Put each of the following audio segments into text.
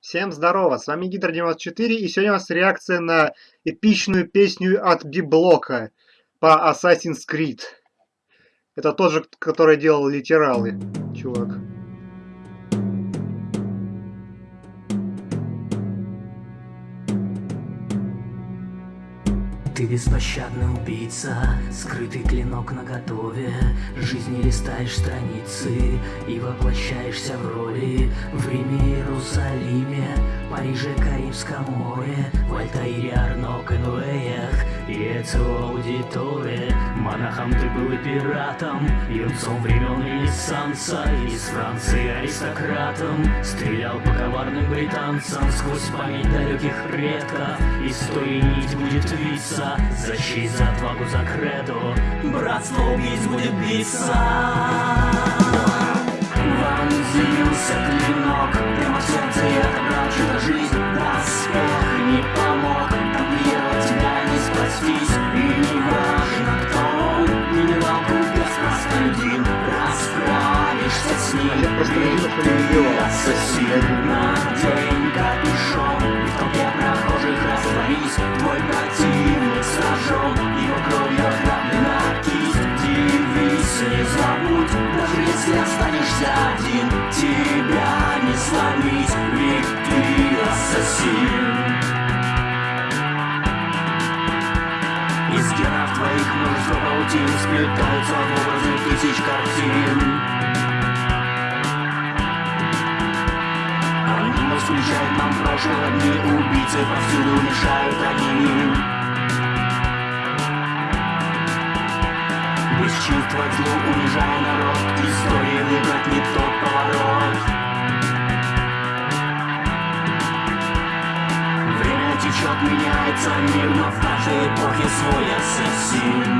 Всем здорово, с вами Гидр94 и сегодня у нас реакция на эпичную песню от Библока по Assassin's Creed. Это тот же, который делал литералы, чувак. Ты беспощадный убийца, скрытый клинок на готове Жизни листаешь страницы и воплощаешься в роли В Риме, Иерусалиме, Париже, Карибском море В Альтаире, Арно, Конуэях и Эцио Аудиторе Монахом ты был и пиратом, юнцом времен Ренессанса Из Франции аристократом Стрелял по коварным британцам Сквозь память далеких предков Истории нить будет виться Защит за отвагу, за кредо Братство убийц будет биться Вонзился клинок Прямо в сердце я отобрал чью-то жизнь И в толпе прохожих растворись Твой противник сражен Его кровью охраплена кисть Девиз забудь Даже если останешься один Тебя не сломить Ведь ты ассасин Из генов твоих множество паутин Сплетаются в образы тысяч картин встречает нам прошлого дни Убийцы повсюду мешают чувства к злу унижая народ Истории выбрать не тот поворот. Время течет, меняется мир Но в каждой эпохе свой ассасин.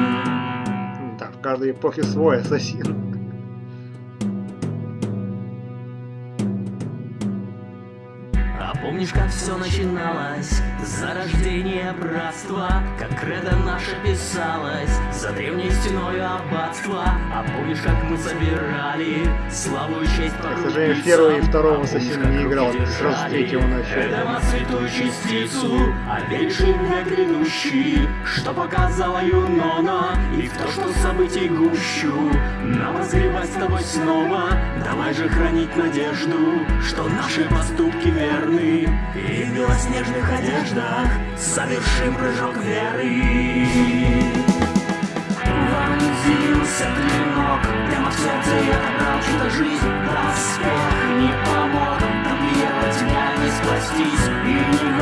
Да, в каждой эпохе свой ассасин. Помнишь, как все начиналось? Зарождение братства. Как кредо наше писалось За древней стеной аббатства. А помнишь, как мы собирали Славу и честь К сожалению, первого и второго ассасина не играл, сразу третьего начал. Эдема святую частицу А меньше век грядущий Что показала Юнона. И в то, что событий гущу Нам разгребать с тобой снова. Давай же хранить надежду Что наши поступки верны И в белоснежных одеждах Совершим прыжок веры. Вонзился клинок Прямо в сердце я отобрал чью-то жизнь. Доспех не помог Тамплиера тебя не спастись. И не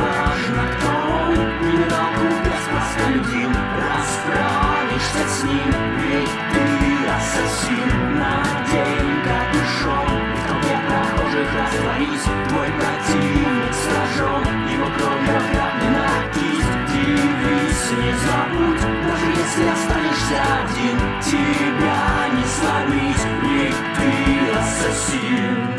растворись Твой противник сражен Его кровью охраплена кисть Девиз не забудь Даже если останешься один Тебя не сломить Ведь ты ассасин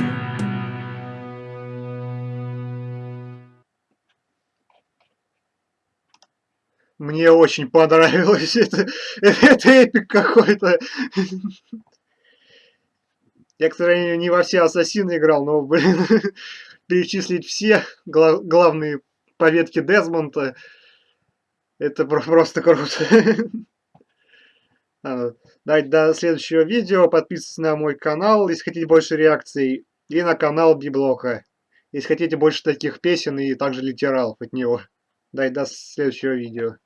Мне очень понравилось это. Это эпик какой-то. Я, к сожалению, не во все ассасины играл, но, блин, перечислить все гла главные поветки Дезмонта, это про просто круто. А, Давайте до следующего видео. Подписывайтесь на мой канал, если хотите больше реакций. И на канал Библока. Если хотите больше таких песен и также литералов от него. Давайте до следующего видео.